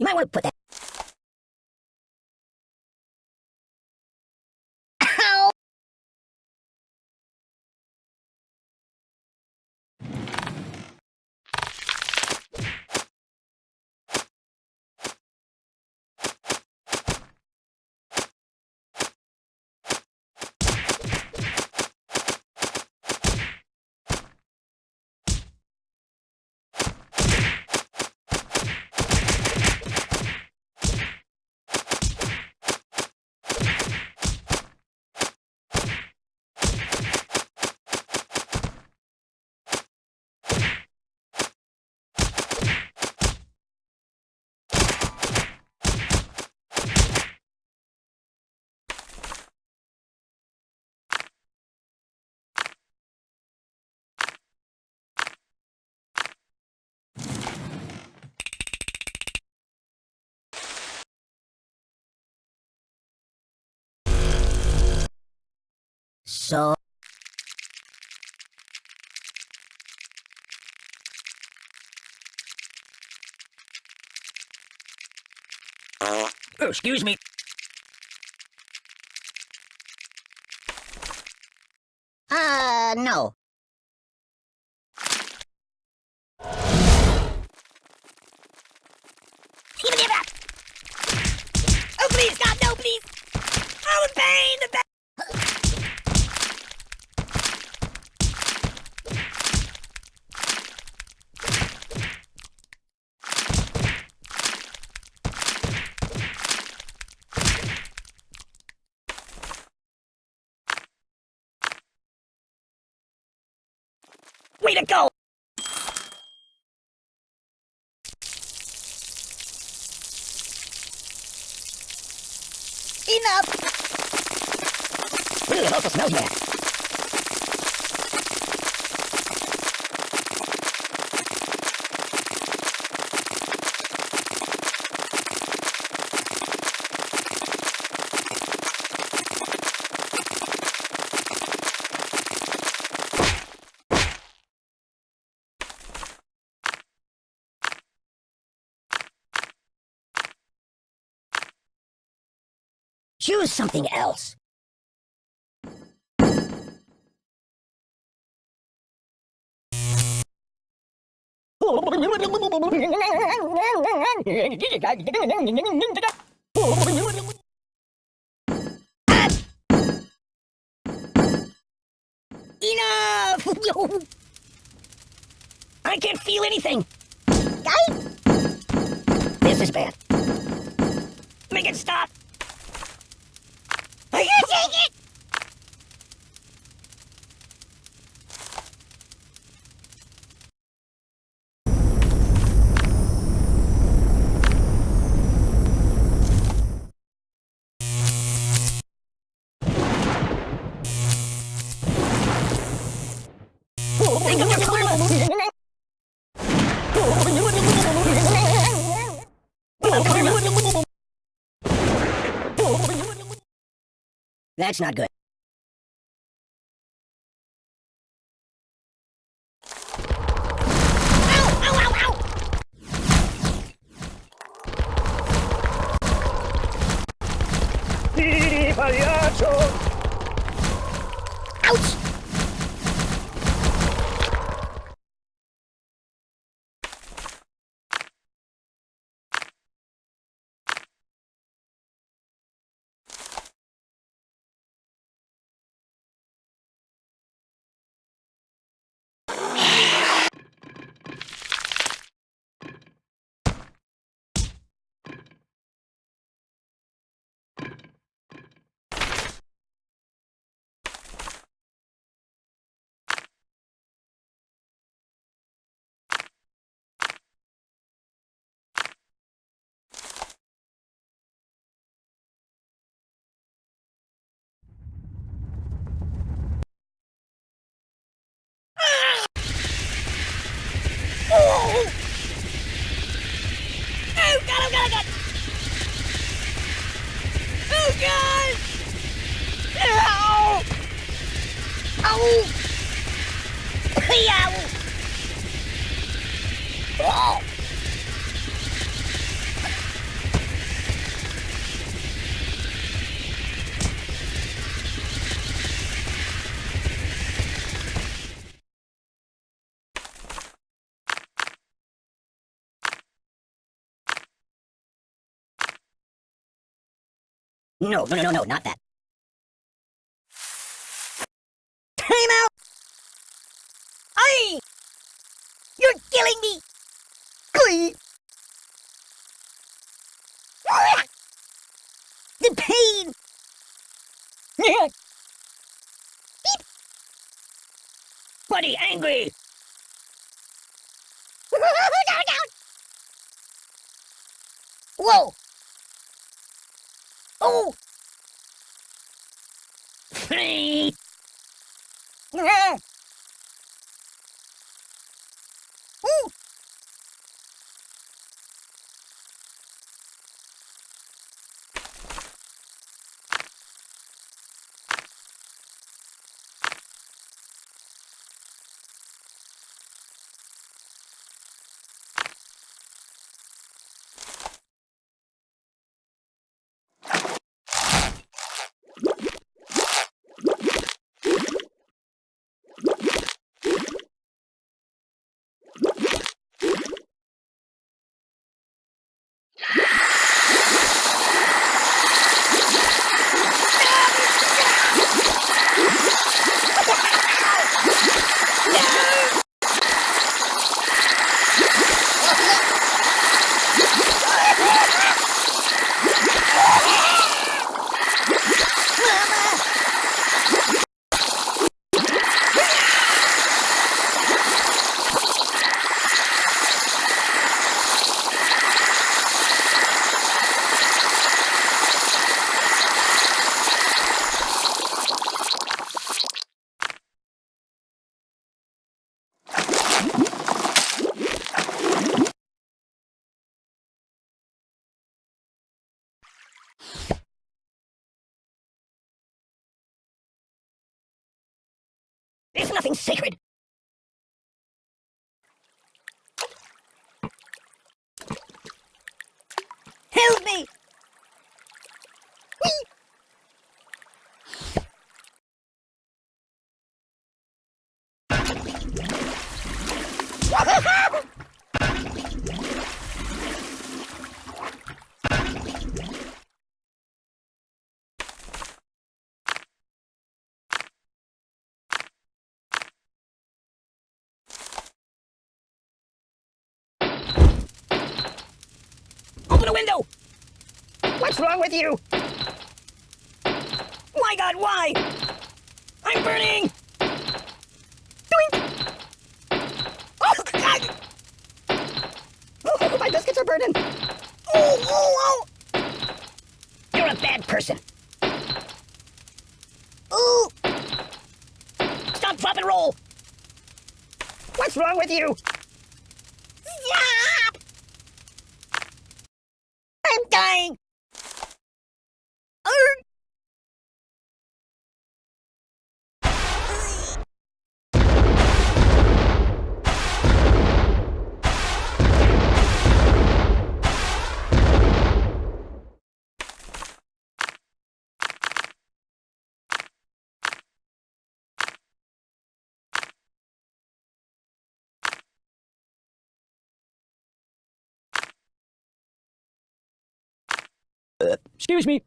You might want to put that. So. Oh, excuse me. Uh, no. Give me that. Oh, please, God, no, please. I'm in pain. The ba- Way to go! Enough! It also smells bad. Choose something else. Enough! I can't feel anything. This is bad. Make it stop. Think of your That's not good. No, no, no, no, not that. Killing me! The pain! Beep. Buddy, angry! down, down! Whoa! Oh! Free! Ooh! There's nothing sacred. Help me! Whee! Open a window! What's wrong with you? My god, why? I'm burning! Doink! Oh, god! Oh, my biscuits are burning! Oh, oh, oh! You're a bad person. Ooh! Stop, drop, and roll! What's wrong with you? Stop! I'm dying! Arr! Excuse me.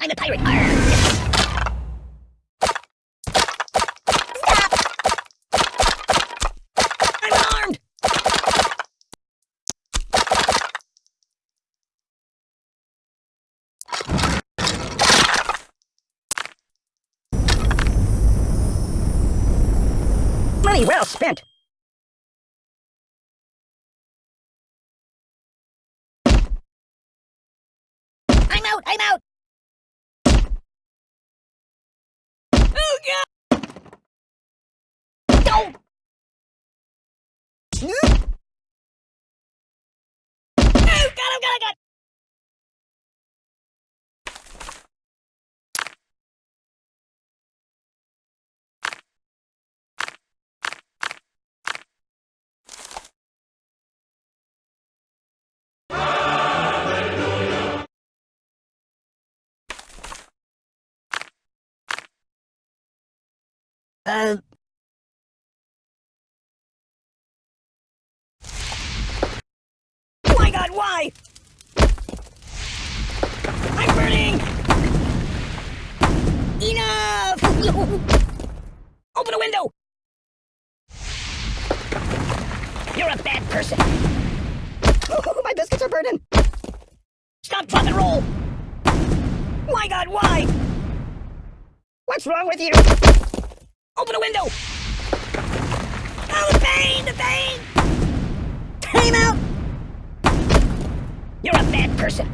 I'm a pirate. Arr! I'm armed! Money well spent. Oh my god, why? I'm burning! enough! Open a window! You're a bad person. My biscuits are burning. Stop, drop, and roll. My God, why? What's wrong with you? Open a window. Oh, the pain, the pain. Time out! You're a bad person.